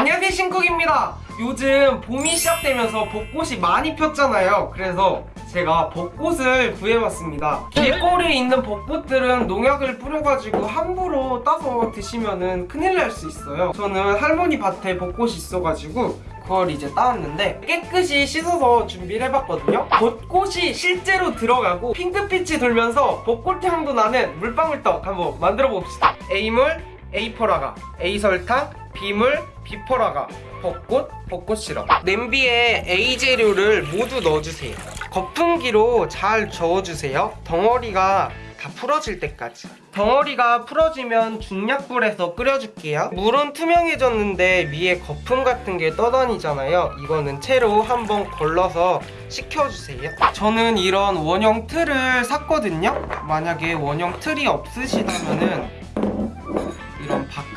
안녕하세요 신쿡입니다. 요즘 봄이 시작되면서 벚꽃이 많이 폈잖아요. 그래서 제가 벚꽃을 구해왔습니다. 길거리에 있는 벚꽃들은 농약을 뿌려가지고 함부로 따서 드시면 큰일 날 수 있어요. 저는 할머니 밭에 벚꽃이 있어가지고 그걸 이제 따왔는데 깨끗이 씻어서 준비를 해봤거든요. 벚꽃이 실제로 들어가고 핑크빛이 돌면서 벚꽃 향도 나는 물방울떡 한번 만들어 봅시다. A물, A퍼라가, A설탕, B물, B퍼라가 벚꽃, 벚꽃 시럽. 냄비에 A 재료를 모두 넣어주세요. 거품기로 잘 저어주세요. 덩어리가 다 풀어질 때까지. 덩어리가 풀어지면 중약불에서 끓여줄게요. 물은 투명해졌는데 위에 거품 같은 게 떠다니잖아요. 이거는 채로 한번 걸러서 식혀주세요. 저는 이런 원형 틀을 샀거든요. 만약에 원형 틀이 없으시다면은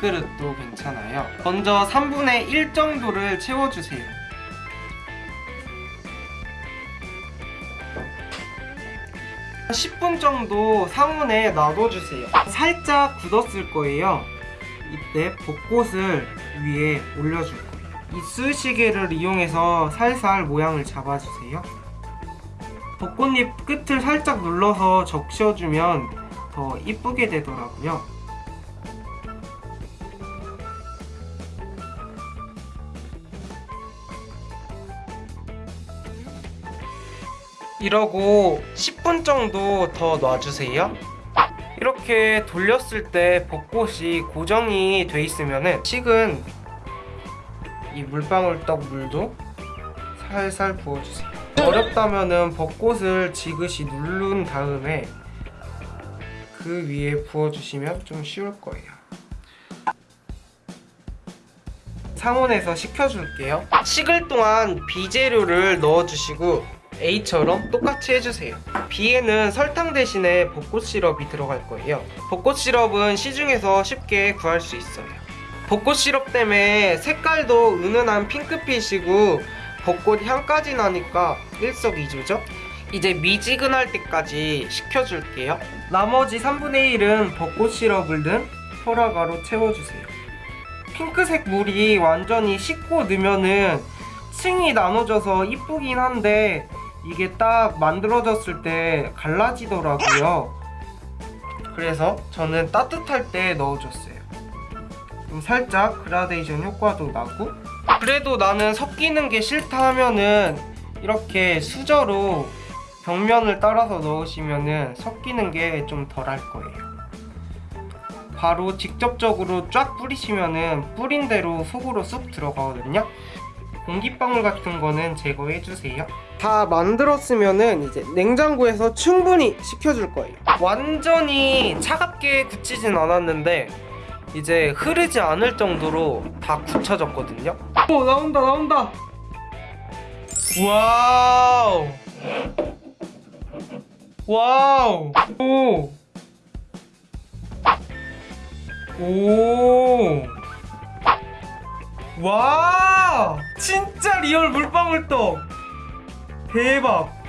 이런 밥그릇도 괜찮아요. 먼저 3분의 1 정도를 채워주세요. 10분 정도 상온에 놔둬주세요. 살짝 굳었을 거예요. 이때 벚꽃을 위에 올려줄 거예요. 이쑤시개를 이용해서 살살 모양을 잡아주세요. 벚꽃잎 끝을 살짝 눌러서 적셔주면 더 이쁘게 되더라고요 이러고 10분 정도 더 놔주세요. 이렇게 돌렸을 때 벚꽃이 고정이 돼 있으면 식은 이 물방울떡 물도 살살 부어주세요. 어렵다면 벚꽃을 지그시 누른 다음에 그 위에 부어주시면 좀 쉬울 거예요. 상온에서 식혀줄게요. 식을 동안 비재료를 넣어주시고 A처럼 똑같이 해주세요. B에는 설탕 대신에 벚꽃 시럽이 들어갈 거예요. 벚꽃 시럽은 시중에서 쉽게 구할 수 있어요. 벚꽃 시럽 때문에 색깔도 은은한 핑크빛이고 벚꽃 향까지 나니까 일석이조죠? 이제 미지근할 때까지 식혀줄게요. 나머지 3분의 1은 벚꽃 시럽을 넣은 포라가로 채워주세요. 핑크색 물이 완전히 식고 넣으면은 층이 나눠져서 이쁘긴 한데 이게 딱 만들어졌을 때 갈라지더라고요. 그래서 저는 따뜻할 때 넣어줬어요. 좀 살짝 그라데이션 효과도 나고. 그래도 나는 섞이는 게 싫다 하면은 이렇게 수저로 벽면을 따라서 넣으시면은 섞이는 게 좀 덜할 거예요. 바로 직접적으로 쫙 뿌리시면은 뿌린 대로 속으로 쑥 들어가거든요 공기방울 같은 거는 제거해주세요. 다 만들었으면은 이제 냉장고에서 충분히 식혀줄 거예요. 완전히 차갑게 굳히진 않았는데 이제 흐르지 않을 정도로 다 굳혀졌거든요. 오 나온다 나온다! Wow! Wow! 오! 오. 와 진짜 real 물방울떡. 대박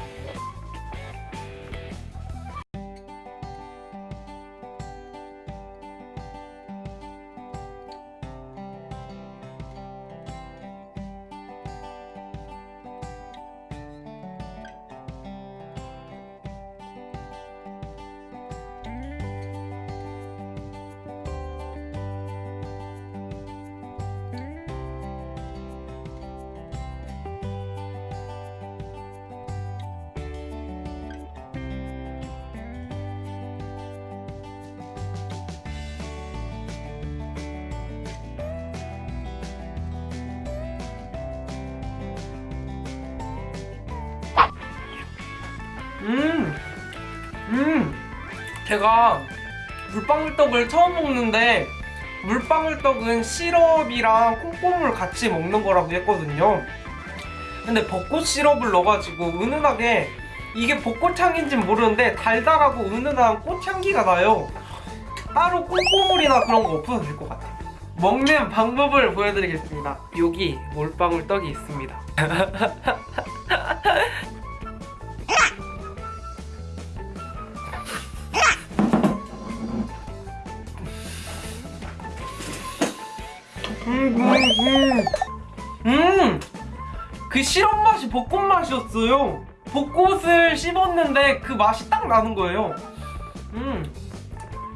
제가 물방울떡을 처음 먹는데 물방울떡은 시럽이랑 콩고물 같이 먹는 거라고 했거든요. 근데 벚꽃 시럽을 넣어가지고 은은하게 이게 벚꽃향인지 모르는데 달달하고 은은한 꽃향기가 나요. 따로 콩고물이나 그런 거 없어도 될 것 같아요. 먹는 방법을 보여드리겠습니다. 여기 물방울떡이 있습니다. 음, 음. 음! 그 시럽 맛이 벚꽃 맛이었어요. 벚꽃을 씹었는데 그 맛이 딱 나는 거예요. 음.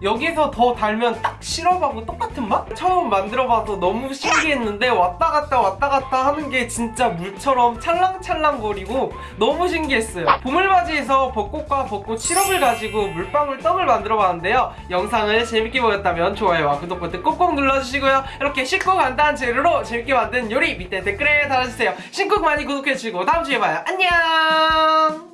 여기서 더 달면 딱 시럽하고 똑같은 맛? 처음 만들어봐서 너무 신기했는데 왔다 갔다 왔다 갔다 하는 게 진짜 물처럼 찰랑찰랑거리고 너무 신기했어요. 보물맞이에서 벚꽃과 벚꽃 시럽을 가지고 물방울 떡을 만들어봤는데요. 영상을 재밌게 보셨다면 좋아요와 구독 버튼 꼭꼭 눌러주시고요. 이렇게 쉽고 간단한 재료로 재밌게 만든 요리 밑에 댓글에 달아주세요. 신곡 많이 구독해주시고 다음 주에 봐요. 안녕!